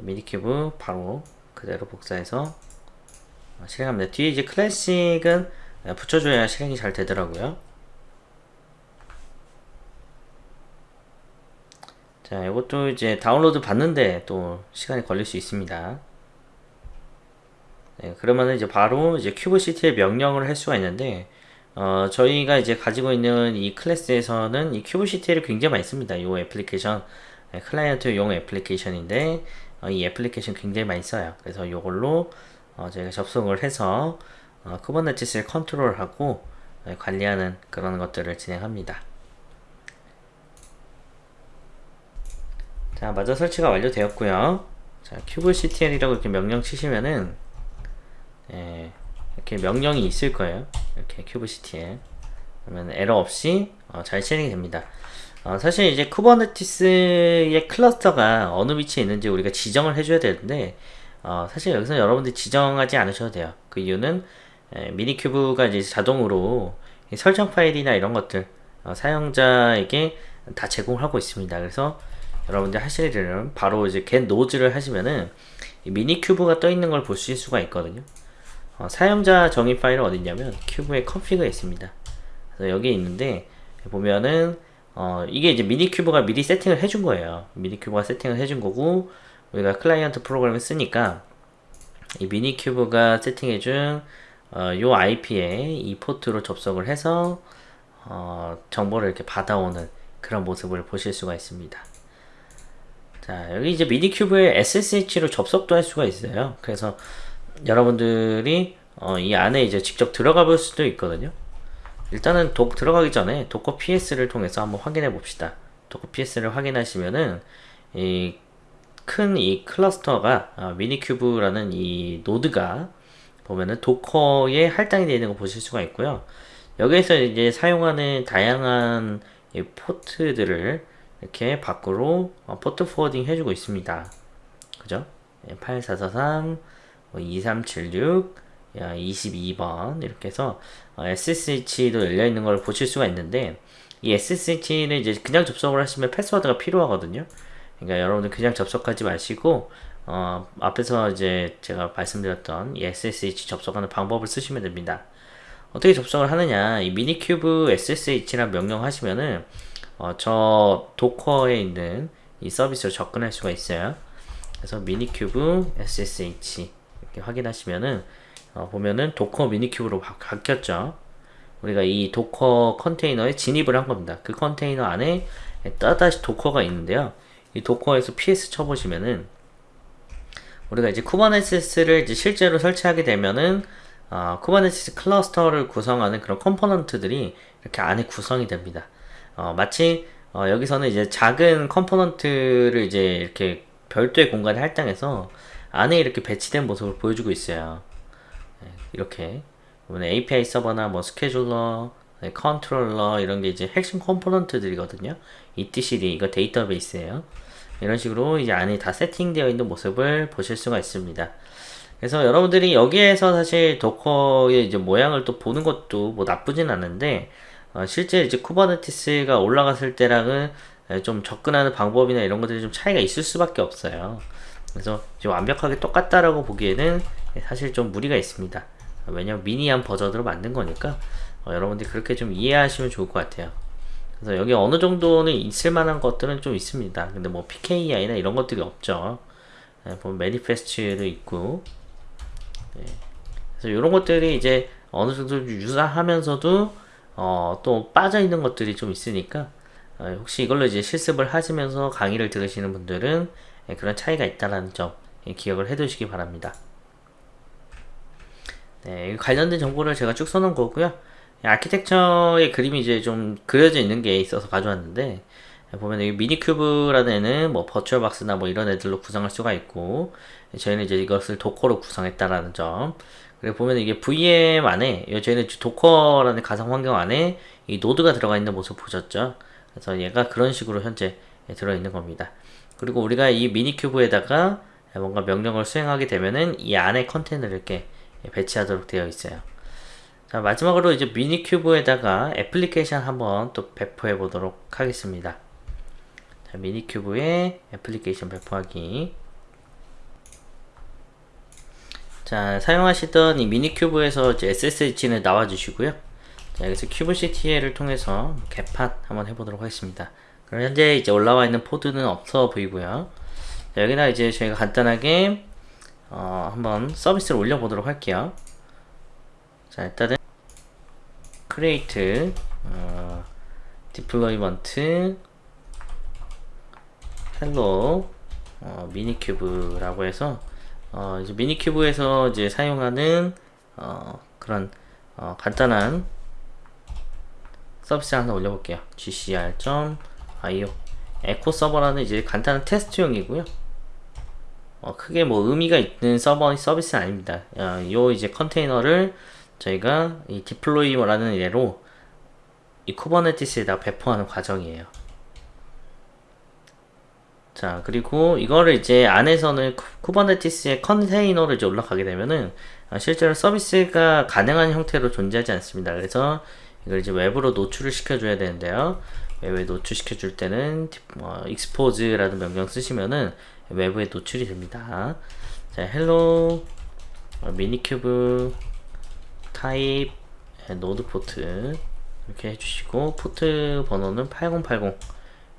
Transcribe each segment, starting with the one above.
minikube 바로 그대로 복사해서 실행합니다. 뒤에 이제 classic은 붙여줘야 실행이 잘 되더라고요. 자, 이것도 이제 다운로드 받는데 또 시간이 걸릴 수 있습니다. 네, 그러면은 이제 바로 이제 kubectl의 명령을 할 수가 있는데, 어, 저희가 이제 가지고 있는 이 클래스에서는 이 kubectl을 굉장히 많이 씁니다. 이 애플리케이션, 네, 클라이언트용 애플리케이션인데, 어, 이 애플리케이션 굉장히 많이 써요. 그래서 이걸로 어, 저희가 접속을 해서 어, Kubernetes를 컨트롤하고 네, 관리하는 그런 것들을 진행합니다. 자, 마저 설치가 완료되었고요. 자, kubectl이라고 이렇게 명령 치시면은 예, 이렇게 명령이 있을 거예요. 이렇게 kubectl. 그러면 에러 없이 어, 잘 실행이 됩니다. 어, 사실 이제 Kubernetes의 클러스터가 어느 위치에 있는지 우리가 지정을 해줘야 되는데 어, 사실 여기서 여러분들이 지정하지 않으셔도 돼요. 그 이유는 에, minikube가 이제 자동으로 설정 파일이나 이런 것들 어, 사용자에게 다 제공을 하고 있습니다. 그래서 여러분들 하실 일은 바로 이제 get 노즈를 하시면은 minikube가 떠 있는 걸 보실 수가 있거든요. 어, 사용자 정의 파일은 어디 있냐면 kube의 config에 있습니다. 그래서 여기 있는데 보면은 어, 이게 이제 minikube가 미리 세팅을 해준 거예요. minikube가 세팅을 해준 거고 우리가 클라이언트 프로그램을 쓰니까 이 minikube가 세팅해준 어, 요 IP에 이 포트로 접속을 해서 어, 정보를 이렇게 받아오는 그런 모습을 보실 수가 있습니다. 자 여기 이제 minikube에 SSH로 접속도 할 수가 있어요. 그래서 여러분들이 어, 이 안에 이제 직접 들어가 볼 수도 있거든요. 일단은 도, 들어가기 전에 docker ps를 통해서 한번 확인해 봅시다. docker ps를 확인하시면은 이 큰 이 클러스터가 아, minikube라는 이 노드가 보면은 Docker에 할당이 되어 있는 거 보실 수가 있고요. 여기에서 이제 사용하는 다양한 포트들을 이렇게 밖으로 어, port forwarding 해주고 있습니다. 그죠? 8443, 2376, 22번 이렇게 해서 SSH도 열려있는 걸 보실 수가 있는데 이 SSH는 이제 그냥 접속을 하시면 패스워드가 필요하거든요. 그러니까 여러분들 그냥 접속하지 마시고 어, 앞에서 이제 제가 말씀드렸던 이 SSH 접속하는 방법을 쓰시면 됩니다. 어떻게 접속을 하느냐 이 미니큐브 SSH란 명령 하시면은 어, 저 Docker에 있는 이 서비스로 접근할 수가 있어요. 그래서 minikube SSH 이렇게 확인하시면은 어, 보면은 Docker minikube로 바, 바뀌었죠. 우리가 이 Docker 컨테이너에 진입을 한 겁니다. 그 컨테이너 안에 또다시 도커가 있는데요. 이 Docker에서 PS 쳐보시면은 우리가 이제 Kubernetes를 이제 실제로 설치하게 되면은 어, Kubernetes cluster를 구성하는 그런 component들이 이렇게 안에 구성이 됩니다. 어, 마치 어, 여기서는 이제 작은 component를 이제 이렇게 별도의 공간에 할당해서 안에 이렇게 배치된 모습을 보여주고 있어요. 네, 이렇게 API 서버나 뭐 scheduler, 네, 컨트롤러 이런 게 이제 핵심 component들이거든요. etcd 이거 데이터베이스예요. 이런 식으로 이제 안에 다 세팅되어 있는 모습을 보실 수가 있습니다. 그래서 여러분들이 여기에서 사실 Docker의 이제 모양을 또 보는 것도 뭐 나쁘진 않은데 어, 실제 이제 Kubernetes가 올라갔을 때랑은 좀 접근하는 방법이나 이런 것들이 좀 차이가 있을 수밖에 없어요. 그래서 완벽하게 똑같다라고 보기에는 사실 좀 무리가 있습니다. 왜냐면 미니한 버전으로 만든 거니까 어, 여러분들이 그렇게 좀 이해하시면 좋을 것 같아요. 그래서 여기 어느 정도는 있을 만한 것들은 좀 있습니다. 근데 뭐 PKI나 이런 것들이 없죠. 네, 보면 manifest도 있고 네. 그래서 이런 것들이 이제 어느 정도 유사하면서도 어, 또 빠져 있는 것들이 좀 있으니까 어, 혹시 이걸로 이제 실습을 하시면서 강의를 들으시는 분들은 예, 그런 차이가 있다는 점 예, 기억을 해 두시기 바랍니다. 네, 관련된 정보를 제가 쭉 써놓은 거고요. 아키텍처의 그림이 이제 좀 그려져 있는 게 있어서 가져왔는데 보면 여기 미니큐브라는 애는 뭐 버추얼박스나 뭐 이런 애들로 구성할 수가 있고 저희는 이제 이것을 Docker로 구성했다라는 점. 그리고 보면 이게 VM 안에 저희는 Docker라는 가상 환경 안에 이 노드가 들어가 있는 모습 보셨죠? 그래서 얘가 그런 식으로 현재 들어있는 겁니다. 그리고 우리가 이 minikube에다가 뭔가 명령을 수행하게 되면은 이 안에 컨테이너를 이렇게 배치하도록 되어 있어요 자 마지막으로 이제 minikube에다가 애플리케이션 한번 또 배포해 보도록 하겠습니다 자 미니큐브에 애플리케이션 배포하기 자, 사용하시던 이 미니큐브에서 SSH는 나와 주시고요. 자, 여기서 큐브CTL을 통해서 개팟 한번 해보도록 하겠습니다. 그럼 현재 이제 올라와 있는 포드는 없어 보이고요. 자, 여기다 이제 저희가 간단하게 어, 한번 서비스를 올려보도록 할게요. 자, 일단은 create 어, deployment hello 어, 미니큐브라고 해서 어, 이제 미니큐브에서 이제 사용하는 어, 그런 어, 간단한 서비스 하나 올려볼게요. gcr.io 에코 서버라는 이제 간단한 테스트용이고요. 어, 크게 뭐 의미가 있는 서버 서비스 아닙니다. 어, 요 이제 컨테이너를 저희가 이 deploy라는 예로 이 Kubernetes에다 배포하는 과정이에요. 자 그리고 이거를 이제 안에서는 Kubernetes의 컨테이너를 이제 올라가게 되면은 아, 실제로 서비스가 가능한 형태로 존재하지 않습니다. 그래서 이걸 이제 외부로 노출을 시켜줘야 되는데요. 외부에 노출시켜 줄 때는 어, expose라는 명령 쓰시면은 외부에 노출이 됩니다. 자, hello 어, minikube 타입 NodePort 이렇게 해주시고 포트 번호는 8080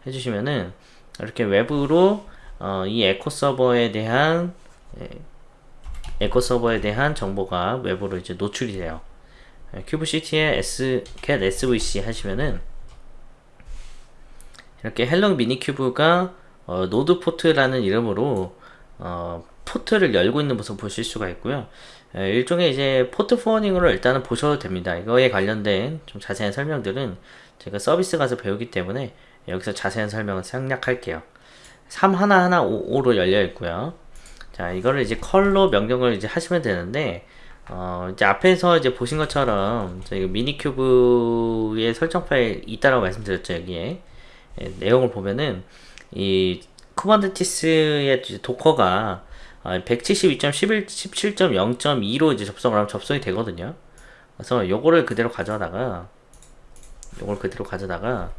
해주시면은 이렇게 외부로 어, 이 에코 서버에 대한 예, 에코 서버에 대한 정보가 외부로 이제 노출이 돼요. kubectl에서 get svc 하시면은 이렇게 hello minikube가 어, NodePort라는 이름으로 어, 포트를 열고 있는 모습 보실 수가 있고요. 에, 일종의 이제 port forwarding으로 일단은 보셔도 됩니다. 이거에 관련된 좀 자세한 설명들은 제가 서비스 가서 배우기 때문에 여기서 자세한 설명을 생략할게요. 3 하나하나 5, 로 열려 있고요. 자, 이거를 이제 curl 명령을 이제 하시면 되는데, 어, 이제 앞에서 이제 보신 것처럼 저희 minikube의 설정 파일 있다라고 말씀드렸죠, 여기에. 예, 내용을 보면은, 이 Kubernetes의 Docker가 172.11.17.0.2로 이제 접속을 하면 접속이 되거든요. 그래서 요거를 그대로 가져다가 요걸 그대로 가져다가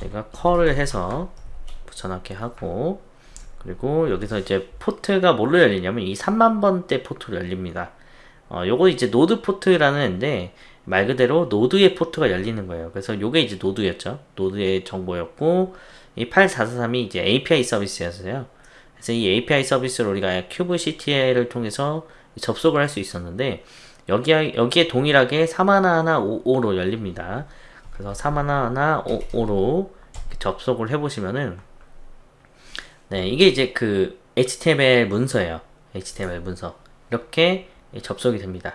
제가 curl을 해서 붙여넣기 하고 그리고 여기서 이제 포트가 뭘로 열리냐면 이 3만번대 포트로 열립니다. 어, 요거 이제 NodePort라는 앤데 말 그대로 노드의 포트가 열리는 거예요. 그래서 요게 이제 노드였죠. 노드의 정보였고 이 8443이 이제 API 서비스였어요. 그래서 이 API 서비스를 우리가 kubectl을 통해서 접속을 할 수 있었는데 여기에, 여기에 동일하게 3155로 열립니다. 그래서 3155로 접속을 해보시면은 네 이게 이제 그 HTML 문서예요. HTML 문서. 이렇게 접속이 됩니다.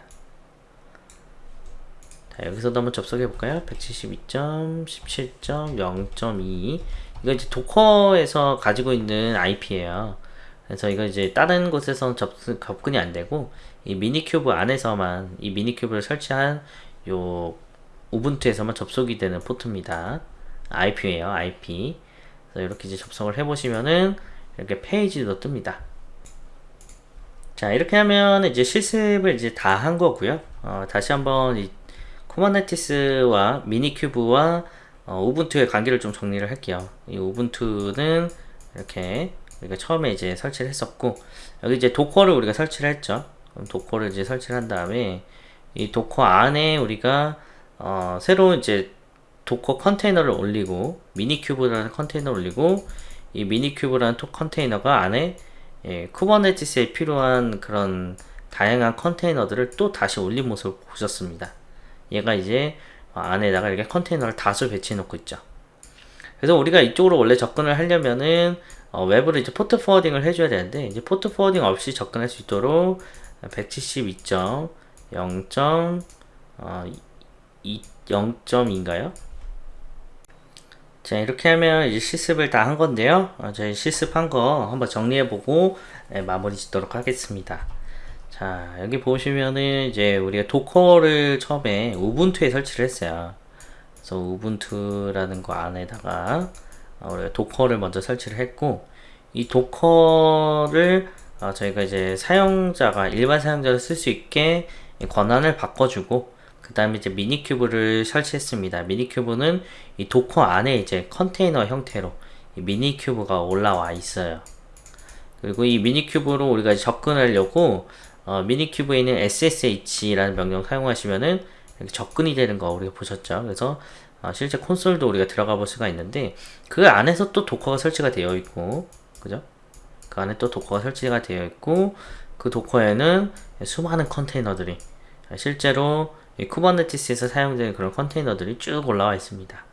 자 여기서도 한번 접속해 볼까요? 172.17.0.2 이거 이제 도커에서 가지고 있는 IP예요 그래서 이거 이제 다른 곳에서는 접근, 접근이 안 되고 이 미니큐브 안에서만 이 미니큐브를 설치한 요 우분투에서만 접속이 되는 포트입니다. IP예요, IP. 그래서 이렇게 이제 접속을 해보시면은 이렇게 페이지도 뜹니다. 자, 이렇게 하면 이제 실습을 이제 다 한 거고요. 어, 다시 한번 이 Kubernetes와 minikube와 어, Ubuntu의 관계를 좀 정리를 할게요. 이 Ubuntu는 이렇게 우리가 처음에 이제 설치를 했었고 여기 이제 Docker를 우리가 설치를 했죠. Docker를 이제 설치를 한 다음에 이 Docker 안에 우리가 어, 새로 이제 Docker 컨테이너를 올리고 minikube라는 컨테이너를 올리고 이 minikube라는 토 컨테이너가 안에 예, Kubernetes에 필요한 그런 다양한 컨테이너들을 또 다시 올린 모습을 보셨습니다. 얘가 이제 안에다가 이렇게 컨테이너를 다수 배치해 놓고 있죠. 그래서 우리가 이쪽으로 원래 접근을 하려면은 어, 외부로 이제 port forwarding을 해줘야 되는데 이제 port forwarding 없이 접근할 수 있도록 172.0. 어, 0점인가요? 자 이렇게 하면 이제 실습을 다 한 건데요 어, 저희 실습한 거 한번 정리해보고 네, 마무리 짓도록 하겠습니다 자 여기 보시면은 이제 우리가 도커를 처음에 우분투에 설치를 했어요 그래서 우분투라는 거 안에다가 어, 우리가 도커를 먼저 설치를 했고 이 Docker를 어, 저희가 이제 사용자가 일반 사용자가 쓸수 있게 권한을 바꿔주고 그 다음에 이제 minikube를 설치했습니다. minikube는 이 Docker 안에 이제 컨테이너 형태로 minikube가 올라와 있어요. 그리고 이 minikube로 우리가 접근하려고 어, minikube에 있는 ssh라는 명령 사용하시면은 이렇게 접근이 되는 거 우리가 보셨죠. 그래서 어, 실제 콘솔도 우리가 들어가 볼 수가 있는데 그 안에서 또 Docker가 설치가 되어 있고 그죠? 그 안에 또 Docker가 설치가 되어 있고 그 Docker에는 수많은 컨테이너들이 실제로 이 Kubernetes에서 사용되는 그런 컨테이너들이 쭉 올라와 있습니다.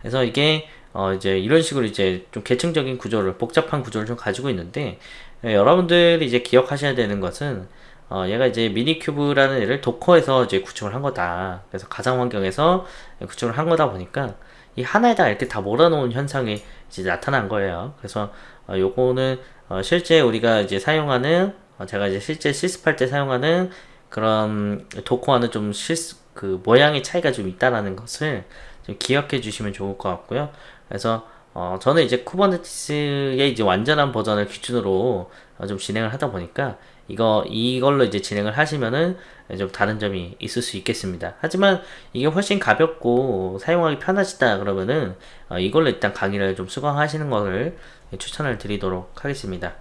그래서 이게 어 이제 이런 식으로 이제 좀 계층적인 구조를 복잡한 구조를 좀 가지고 있는데 예, 여러분들이 이제 기억하셔야 되는 것은 어 얘가 이제 Minikube라는 애를 Docker에서 이제 구축을 한 거다. 그래서 가상 환경에서 구축을 한 거다 보니까 이 하나에다 이렇게 다 몰아놓은 현상이 이제 나타난 거예요. 그래서 어 요거는 어 실제 우리가 이제 사용하는 어 제가 이제 실제 실습할 때 사용하는 그런 도커와는 좀 실수 그 모양의 차이가 좀 있다라는 것을 좀 기억해 주시면 좋을 것 같고요. 그래서 어 저는 이제 쿠버네티스의 이제 완전한 버전을 기준으로 어 좀 진행을 하다 보니까 이거 이걸로 이제 진행을 하시면은 좀 다른 점이 있을 수 있겠습니다. 하지만 이게 훨씬 가볍고 사용하기 편하시다 그러면은 어 이걸로 일단 강의를 좀 수강하시는 것을 추천을 드리도록 하겠습니다.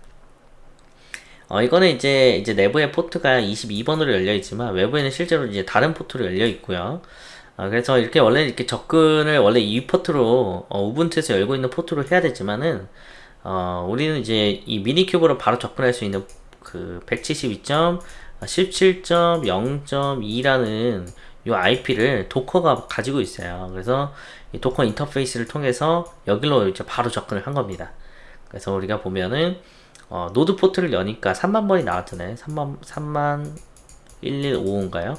어, 이거는 이제, 이제 내부의 포트가 22번으로 열려 있지만, 외부에는 실제로 이제 다른 포트로 열려 있고요. 어, 그래서 이렇게 원래 이렇게 접근을 원래 이 포트로, 어, Ubuntu에서 열고 있는 포트로 해야 되지만은, 어, 우리는 이제 이 Minikube로 바로 접근할 수 있는 그 172.17.0.2라는 이 IP를 도커가 가지고 있어요. 그래서 이 Docker 인터페이스를 통해서 여기로 이제 바로 접근을 한 겁니다. 그래서 우리가 보면은 어, NodePort를 여니까 3만 번이 나왔잖아요. 3만 3만 115인가요?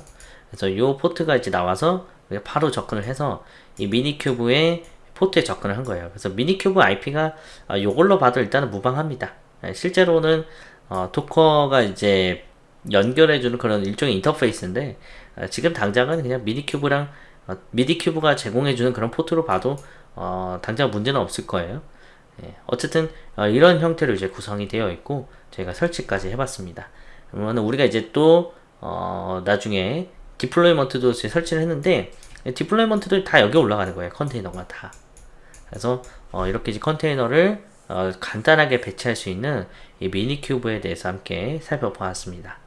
그래서 이 포트가 이제 나와서 바로 접근을 해서 이 Minikube의 포트에 접근을 한 거예요. 그래서 Minikube IP가 어, 이걸로 봐도 일단은 무방합니다. 네, 실제로는 어, 도커가 이제 연결해주는 그런 일종의 인터페이스인데 어, 지금 당장은 그냥 Minikube랑 어, Minikube가 제공해주는 그런 포트로 봐도 어, 당장 문제는 없을 거예요. 예, 어쨌든 어, 이런 형태로 이제 구성이 되어 있고 저희가 설치까지 해봤습니다. 그러면 우리가 이제 또 어, 나중에 deployment도 설치를 했는데 deployment도 다 여기 올라가는 거예요. 컨테이너가 다. 그래서 어, 이렇게 이제 컨테이너를 어, 간단하게 배치할 수 있는 이 미니큐브에 대해서 함께 살펴보았습니다.